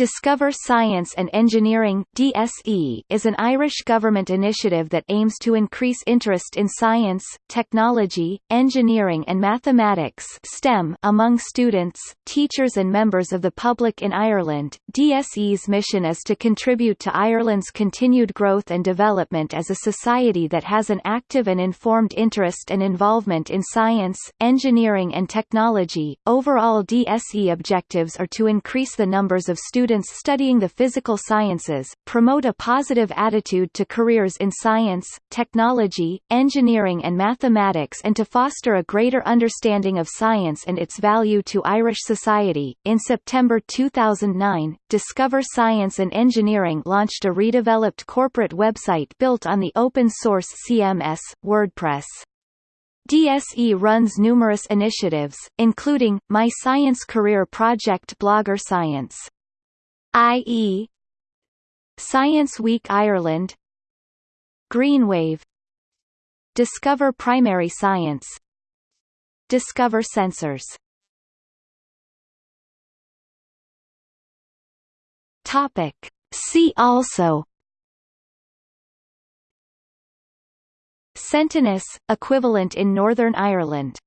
Discover Science and Engineering DSE is an Irish government initiative that aims to increase interest in science, technology, engineering and mathematics STEM among students, teachers and members of the public in Ireland. DSE's mission is to contribute to Ireland's continued growth and development as a society that has an active and informed interest and involvement in science, engineering and technology. Overall DSE objectives are to increase the numbers of students students studying the physical sciences, promote a positive attitude to careers in science, technology, engineering and mathematics and to foster a greater understanding of science and its value to Irish society. In September 2009, Discover Science and Engineering launched a redeveloped corporate website built on the open-source CMS, WordPress. DSE runs numerous initiatives, including, My Science Career Project Blogger Science i.e. Science Week Ireland Greenwave Discover Primary Science Discover Sensors. Topic. See also. Sentinus, equivalent in Northern Ireland